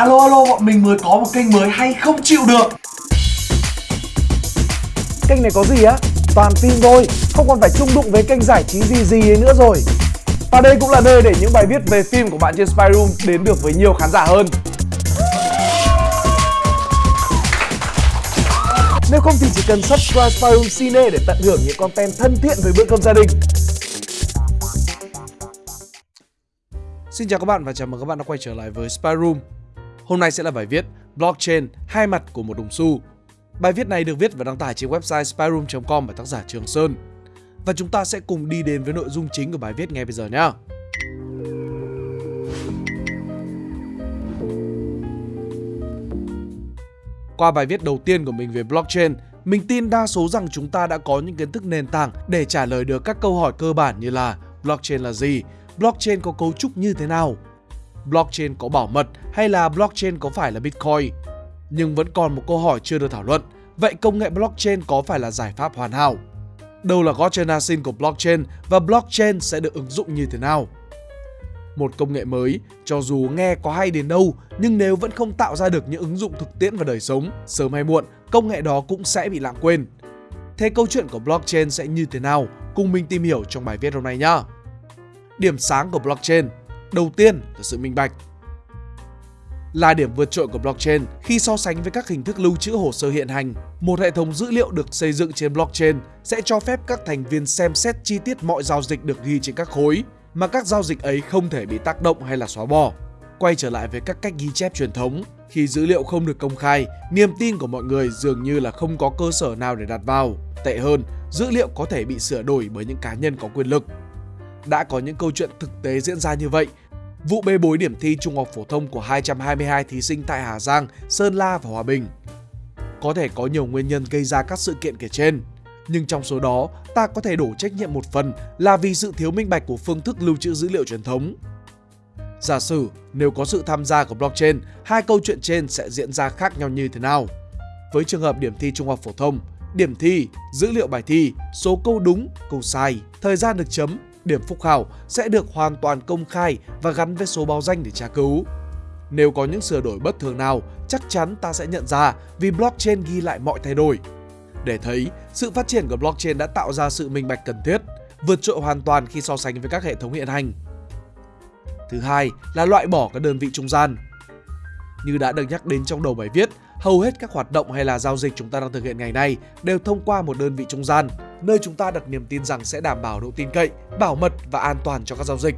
Alo alo bọn mình mới có một kênh mới hay không chịu được Kênh này có gì á? Toàn phim thôi, không còn phải chung đụng với kênh giải trí gì gì ấy nữa rồi Và đây cũng là nơi để những bài viết về phim của bạn trên Spy Room đến được với nhiều khán giả hơn Nếu không thì chỉ cần subscribe Spy Room Cine để tận hưởng những content thân thiện với bữa cơm gia đình Xin chào các bạn và chào mừng các bạn đã quay trở lại với Spy Room. Hôm nay sẽ là bài viết Blockchain hai mặt của một đồng xu. Bài viết này được viết và đăng tải trên website spyroom.com bởi tác giả Trường Sơn. Và chúng ta sẽ cùng đi đến với nội dung chính của bài viết ngay bây giờ nhé. Qua bài viết đầu tiên của mình về blockchain, mình tin đa số rằng chúng ta đã có những kiến thức nền tảng để trả lời được các câu hỏi cơ bản như là blockchain là gì, blockchain có cấu trúc như thế nào, blockchain có bảo mật hay là blockchain có phải là Bitcoin. Nhưng vẫn còn một câu hỏi chưa được thảo luận, vậy công nghệ blockchain có phải là giải pháp hoàn hảo? Đâu là gốc generation của blockchain và blockchain sẽ được ứng dụng như thế nào? Một công nghệ mới, cho dù nghe có hay đến đâu, nhưng nếu vẫn không tạo ra được những ứng dụng thực tiễn vào đời sống, sớm hay muộn, công nghệ đó cũng sẽ bị lãng quên. Thế câu chuyện của blockchain sẽ như thế nào? Cùng mình tìm hiểu trong bài viết hôm nay nhé. Điểm sáng của blockchain Đầu tiên là sự minh bạch là điểm vượt trội của blockchain khi so sánh với các hình thức lưu trữ hồ sơ hiện hành. Một hệ thống dữ liệu được xây dựng trên blockchain sẽ cho phép các thành viên xem xét chi tiết mọi giao dịch được ghi trên các khối, mà các giao dịch ấy không thể bị tác động hay là xóa bỏ. Quay trở lại với các cách ghi chép truyền thống, khi dữ liệu không được công khai, niềm tin của mọi người dường như là không có cơ sở nào để đặt vào. Tệ hơn, dữ liệu có thể bị sửa đổi bởi những cá nhân có quyền lực. Đã có những câu chuyện thực tế diễn ra như vậy. Vụ bê bối điểm thi trung học phổ thông của 222 thí sinh tại Hà Giang, Sơn La và Hòa Bình. Có thể có nhiều nguyên nhân gây ra các sự kiện kể trên, nhưng trong số đó, ta có thể đổ trách nhiệm một phần là vì sự thiếu minh bạch của phương thức lưu trữ dữ liệu truyền thống. Giả sử nếu có sự tham gia của blockchain, hai câu chuyện trên sẽ diễn ra khác nhau như thế nào? Với trường hợp điểm thi trung học phổ thông, điểm thi, dữ liệu bài thi, số câu đúng, câu sai, thời gian được chấm điểm phúc khảo sẽ được hoàn toàn công khai và gắn với số báo danh để tra cứu. Nếu có những sửa đổi bất thường nào, chắc chắn ta sẽ nhận ra vì blockchain ghi lại mọi thay đổi. Để thấy, sự phát triển của blockchain đã tạo ra sự minh bạch cần thiết, vượt trội hoàn toàn khi so sánh với các hệ thống hiện hành. Thứ hai là loại bỏ các đơn vị trung gian. Như đã được nhắc đến trong đầu bài viết, hầu hết các hoạt động hay là giao dịch chúng ta đang thực hiện ngày nay đều thông qua một đơn vị trung gian, nơi chúng ta đặt niềm tin rằng sẽ đảm bảo độ tin cậy, bảo mật và an toàn cho các giao dịch.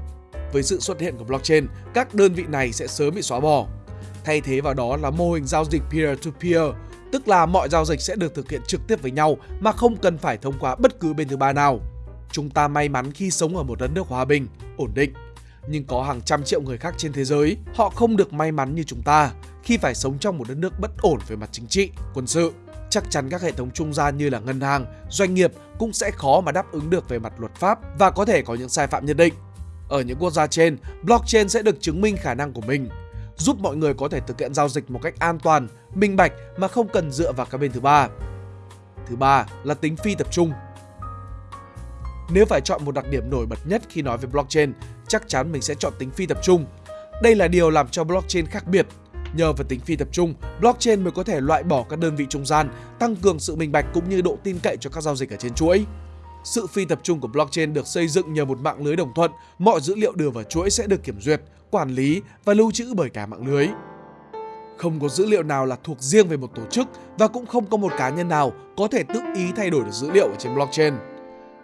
Với sự xuất hiện của blockchain, các đơn vị này sẽ sớm bị xóa bỏ. Thay thế vào đó là mô hình giao dịch peer-to-peer, -peer, tức là mọi giao dịch sẽ được thực hiện trực tiếp với nhau mà không cần phải thông qua bất cứ bên thứ ba nào. Chúng ta may mắn khi sống ở một đất nước hòa bình, ổn định. Nhưng có hàng trăm triệu người khác trên thế giới, họ không được may mắn như chúng ta khi phải sống trong một đất nước bất ổn về mặt chính trị, quân sự chắc chắn các hệ thống trung gian như là ngân hàng, doanh nghiệp cũng sẽ khó mà đáp ứng được về mặt luật pháp và có thể có những sai phạm nhất định. Ở những quốc gia trên, blockchain sẽ được chứng minh khả năng của mình, giúp mọi người có thể thực hiện giao dịch một cách an toàn, minh bạch mà không cần dựa vào các bên thứ ba. Thứ ba là tính phi tập trung. Nếu phải chọn một đặc điểm nổi bật nhất khi nói về blockchain, chắc chắn mình sẽ chọn tính phi tập trung. Đây là điều làm cho blockchain khác biệt Nhờ vào tính phi tập trung, blockchain mới có thể loại bỏ các đơn vị trung gian, tăng cường sự minh bạch cũng như độ tin cậy cho các giao dịch ở trên chuỗi. Sự phi tập trung của blockchain được xây dựng nhờ một mạng lưới đồng thuận, mọi dữ liệu đưa vào chuỗi sẽ được kiểm duyệt, quản lý và lưu trữ bởi cả mạng lưới. Không có dữ liệu nào là thuộc riêng về một tổ chức và cũng không có một cá nhân nào có thể tự ý thay đổi được dữ liệu ở trên blockchain.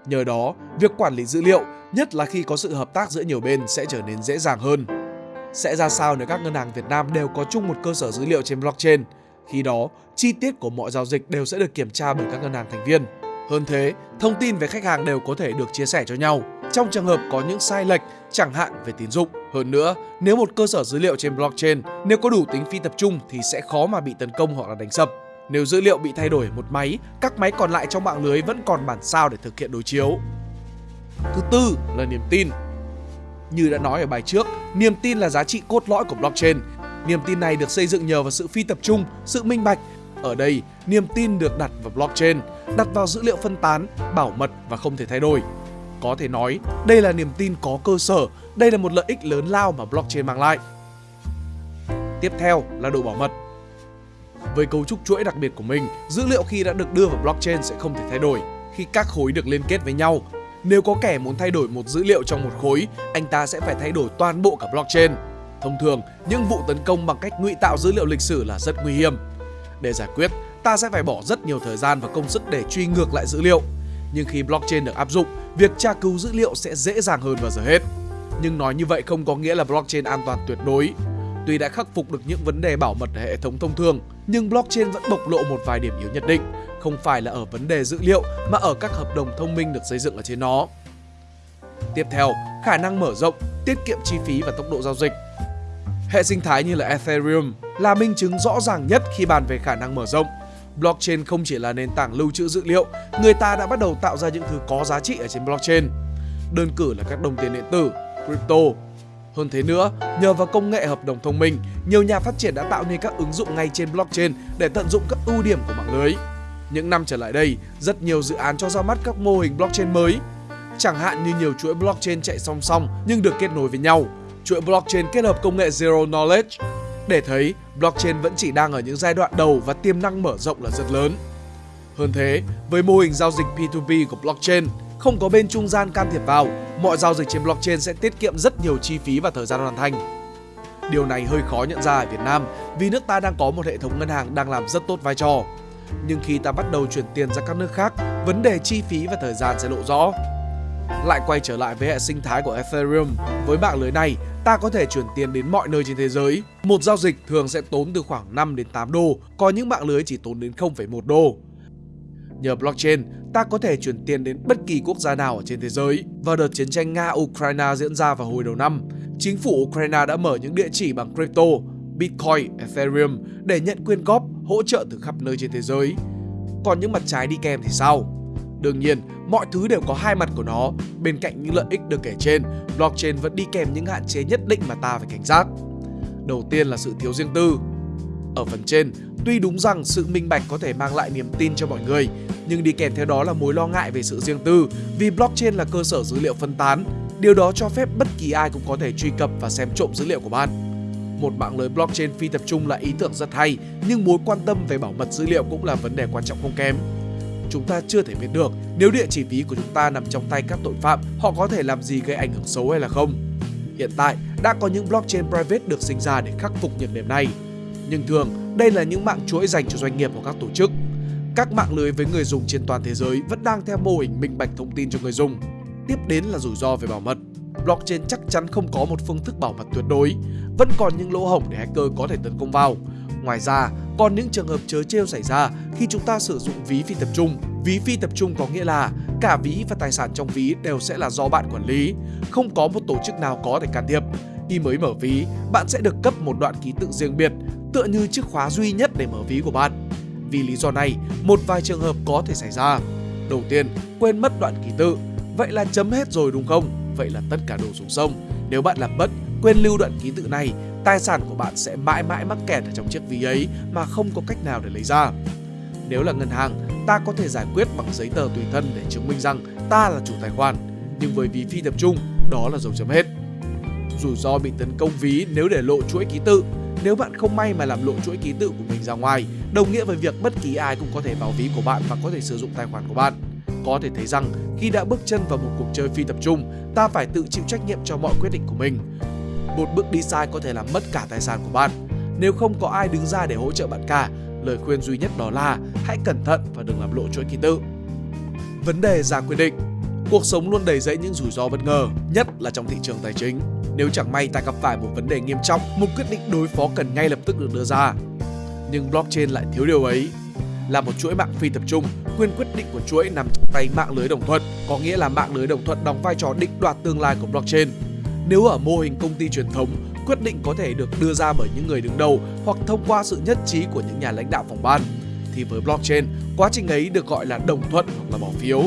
Nhờ đó, việc quản lý dữ liệu, nhất là khi có sự hợp tác giữa nhiều bên sẽ trở nên dễ dàng hơn. Sẽ ra sao nếu các ngân hàng Việt Nam đều có chung một cơ sở dữ liệu trên blockchain? Khi đó, chi tiết của mọi giao dịch đều sẽ được kiểm tra bởi các ngân hàng thành viên. Hơn thế, thông tin về khách hàng đều có thể được chia sẻ cho nhau trong trường hợp có những sai lệch, chẳng hạn về tín dụng. Hơn nữa, nếu một cơ sở dữ liệu trên blockchain nếu có đủ tính phi tập trung thì sẽ khó mà bị tấn công hoặc là đánh sập. Nếu dữ liệu bị thay đổi một máy, các máy còn lại trong mạng lưới vẫn còn bản sao để thực hiện đối chiếu. Thứ tư là niềm tin. Như đã nói ở bài trước, niềm tin là giá trị cốt lõi của blockchain. Niềm tin này được xây dựng nhờ vào sự phi tập trung, sự minh bạch. Ở đây, niềm tin được đặt vào blockchain, đặt vào dữ liệu phân tán, bảo mật và không thể thay đổi. Có thể nói, đây là niềm tin có cơ sở, đây là một lợi ích lớn lao mà blockchain mang lại. Tiếp theo là độ bảo mật. Với cấu trúc chuỗi đặc biệt của mình, dữ liệu khi đã được đưa vào blockchain sẽ không thể thay đổi khi các khối được liên kết với nhau. Nếu có kẻ muốn thay đổi một dữ liệu trong một khối, anh ta sẽ phải thay đổi toàn bộ cả blockchain. Thông thường, những vụ tấn công bằng cách ngụy tạo dữ liệu lịch sử là rất nguy hiểm. Để giải quyết, ta sẽ phải bỏ rất nhiều thời gian và công sức để truy ngược lại dữ liệu. Nhưng khi blockchain được áp dụng, việc tra cứu dữ liệu sẽ dễ dàng hơn bao giờ hết. Nhưng nói như vậy không có nghĩa là blockchain an toàn tuyệt đối. Tuy đã khắc phục được những vấn đề bảo mật ở hệ thống thông thường, nhưng blockchain vẫn bộc lộ một vài điểm yếu nhất định, không phải là ở vấn đề dữ liệu mà ở các hợp đồng thông minh được xây dựng ở trên nó. Tiếp theo, khả năng mở rộng, tiết kiệm chi phí và tốc độ giao dịch. Hệ sinh thái như là Ethereum là minh chứng rõ ràng nhất khi bàn về khả năng mở rộng. Blockchain không chỉ là nền tảng lưu trữ dữ liệu, người ta đã bắt đầu tạo ra những thứ có giá trị ở trên blockchain. Đơn cử là các đồng tiền điện tử, crypto. Hơn thế nữa, nhờ vào công nghệ hợp đồng thông minh, nhiều nhà phát triển đã tạo nên các ứng dụng ngay trên blockchain để tận dụng các ưu điểm của mạng lưới. Những năm trở lại đây, rất nhiều dự án cho ra mắt các mô hình blockchain mới. Chẳng hạn như nhiều chuỗi blockchain chạy song song nhưng được kết nối với nhau, chuỗi blockchain kết hợp công nghệ Zero Knowledge. Để thấy, blockchain vẫn chỉ đang ở những giai đoạn đầu và tiềm năng mở rộng là rất lớn. Hơn thế, với mô hình giao dịch P2P của blockchain, không có bên trung gian can thiệp vào, mọi giao dịch trên blockchain sẽ tiết kiệm rất nhiều chi phí và thời gian hoàn thành. Điều này hơi khó nhận ra ở Việt Nam vì nước ta đang có một hệ thống ngân hàng đang làm rất tốt vai trò. Nhưng khi ta bắt đầu chuyển tiền ra các nước khác, vấn đề chi phí và thời gian sẽ lộ rõ. Lại quay trở lại với hệ sinh thái của Ethereum, với mạng lưới này, ta có thể chuyển tiền đến mọi nơi trên thế giới. Một giao dịch thường sẽ tốn từ khoảng 5 đến 8 đô, có những mạng lưới chỉ tốn đến 0,1 đô. Nhờ blockchain, ta có thể chuyển tiền đến bất kỳ quốc gia nào ở trên thế giới. Vào đợt chiến tranh Nga-Ukraine diễn ra vào hồi đầu năm, chính phủ Ukraine đã mở những địa chỉ bằng crypto, Bitcoin, Ethereum để nhận quyên góp, hỗ trợ từ khắp nơi trên thế giới. Còn những mặt trái đi kèm thì sao? Đương nhiên, mọi thứ đều có hai mặt của nó. Bên cạnh những lợi ích được kể trên, blockchain vẫn đi kèm những hạn chế nhất định mà ta phải cảnh giác. Đầu tiên là sự thiếu riêng tư. Ở phần trên, tuy đúng rằng sự minh bạch có thể mang lại niềm tin cho mọi người, nhưng đi kèm theo đó là mối lo ngại về sự riêng tư vì blockchain là cơ sở dữ liệu phân tán. Điều đó cho phép bất kỳ ai cũng có thể truy cập và xem trộm dữ liệu của bạn. Một mạng lưới blockchain phi tập trung là ý tưởng rất hay, nhưng mối quan tâm về bảo mật dữ liệu cũng là vấn đề quan trọng không kém chúng ta chưa thể biết được nếu địa chỉ ví của chúng ta nằm trong tay các tội phạm, họ có thể làm gì gây ảnh hưởng xấu hay là không. Hiện tại, đã có những blockchain private được sinh ra để khắc phục nhược điểm này. Nhưng thường, đây là những mạng chuỗi dành cho doanh nghiệp hoặc các tổ chức. Các mạng lưới với người dùng trên toàn thế giới vẫn đang theo mô hình minh bạch thông tin cho người dùng. Tiếp đến là rủi ro về bảo mật. Blockchain chắc chắn không có một phương thức bảo mật tuyệt đối, vẫn còn những lỗ hổng để hacker có thể tấn công vào. Ngoài ra, còn những trường hợp chớ trêu xảy ra khi chúng ta sử dụng ví phi tập trung. Ví phi tập trung có nghĩa là cả ví và tài sản trong ví đều sẽ là do bạn quản lý, không có một tổ chức nào có thể can thiệp. Khi mới mở ví, bạn sẽ được cấp một đoạn ký tự riêng biệt, tựa như chiếc khóa duy nhất để mở ví của bạn. Vì lý do này, một vài trường hợp có thể xảy ra. Đầu tiên, quên mất đoạn ký tự. Vậy là chấm hết rồi đúng không? Vậy là tất cả đổ xuống sông. Nếu bạn làm mất, quên lưu đoạn ký tự này tài sản của bạn sẽ mãi mãi mắc kẹt ở trong chiếc ví ấy mà không có cách nào để lấy ra. Nếu là ngân hàng, ta có thể giải quyết bằng giấy tờ tùy thân để chứng minh rằng ta là chủ tài khoản, nhưng với ví phi tập trung, đó là dấu chấm hết. Rủi ro bị tấn công ví nếu để lộ chuỗi ký tự. Nếu bạn không may mà làm lộ chuỗi ký tự của mình ra ngoài, đồng nghĩa với việc bất kỳ ai cũng có thể vào ví của bạn và có thể sử dụng tài khoản của bạn. Có thể thấy rằng khi đã bước chân vào một cuộc chơi phi tập trung, ta phải tự chịu trách nhiệm cho mọi quyết định của mình một bước đi sai có thể làm mất cả tài sản của bạn. Nếu không có ai đứng ra để hỗ trợ bạn cả, lời khuyên duy nhất đó là hãy cẩn thận và đừng làm lộ chuỗi ký tự. Vấn đề ra quyết định Cuộc sống luôn đầy dẫy những rủi ro bất ngờ, nhất là trong thị trường tài chính. Nếu chẳng may ta gặp phải một vấn đề nghiêm trọng, một quyết định đối phó cần ngay lập tức được đưa ra. Nhưng blockchain lại thiếu điều ấy. Là một chuỗi mạng phi tập trung, quyền quyết định của chuỗi nằm trong tay mạng lưới đồng thuận, có nghĩa là mạng lưới đồng thuận đóng vai trò định đoạt tương lai của blockchain nếu ở mô hình công ty truyền thống, quyết định có thể được đưa ra bởi những người đứng đầu hoặc thông qua sự nhất trí của những nhà lãnh đạo phòng ban, thì với blockchain, quá trình ấy được gọi là đồng thuận hoặc là bỏ phiếu.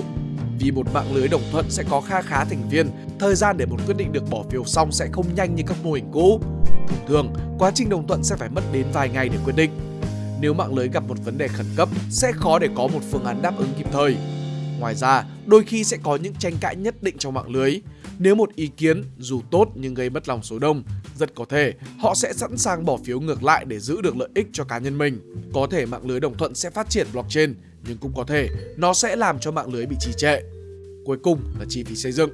Vì một mạng lưới đồng thuận sẽ có kha khá thành viên, thời gian để một quyết định được bỏ phiếu xong sẽ không nhanh như các mô hình cũ. Thông thường, quá trình đồng thuận sẽ phải mất đến vài ngày để quyết định. Nếu mạng lưới gặp một vấn đề khẩn cấp, sẽ khó để có một phương án đáp ứng kịp thời. Ngoài ra, đôi khi sẽ có những tranh cãi nhất định trong mạng lưới nếu một ý kiến dù tốt nhưng gây bất lòng số đông, rất có thể họ sẽ sẵn sàng bỏ phiếu ngược lại để giữ được lợi ích cho cá nhân mình. Có thể mạng lưới đồng thuận sẽ phát triển blockchain, nhưng cũng có thể nó sẽ làm cho mạng lưới bị trì trệ. Cuối cùng là chi phí xây dựng.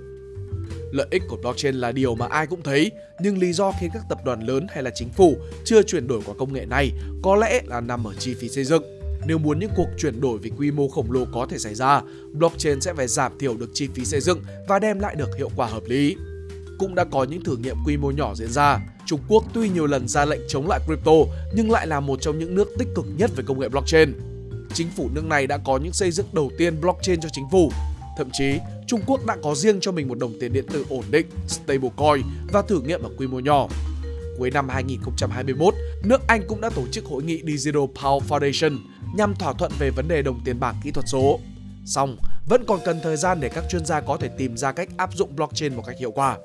Lợi ích của blockchain là điều mà ai cũng thấy, nhưng lý do khiến các tập đoàn lớn hay là chính phủ chưa chuyển đổi qua công nghệ này có lẽ là nằm ở chi phí xây dựng. Nếu muốn những cuộc chuyển đổi về quy mô khổng lồ có thể xảy ra, blockchain sẽ phải giảm thiểu được chi phí xây dựng và đem lại được hiệu quả hợp lý. Cũng đã có những thử nghiệm quy mô nhỏ diễn ra. Trung Quốc tuy nhiều lần ra lệnh chống lại crypto nhưng lại là một trong những nước tích cực nhất về công nghệ blockchain. Chính phủ nước này đã có những xây dựng đầu tiên blockchain cho chính phủ. Thậm chí, Trung Quốc đã có riêng cho mình một đồng tiền điện tử ổn định, stablecoin và thử nghiệm ở quy mô nhỏ. Cuối năm 2021, nước Anh cũng đã tổ chức hội nghị Digital Power Foundation nhằm thỏa thuận về vấn đề đồng tiền bảng kỹ thuật số. Song, vẫn còn cần thời gian để các chuyên gia có thể tìm ra cách áp dụng blockchain một cách hiệu quả.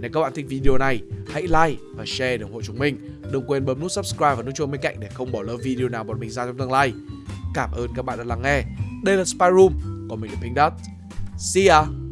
Nếu các bạn thích video này, hãy like và share để ủng hộ chúng mình. Đừng quên bấm nút subscribe và nút chuông bên cạnh để không bỏ lỡ video nào bọn mình ra trong tương lai. Cảm ơn các bạn đã lắng nghe. Đây là Spy Room, còn mình là Pink Dot. See ya!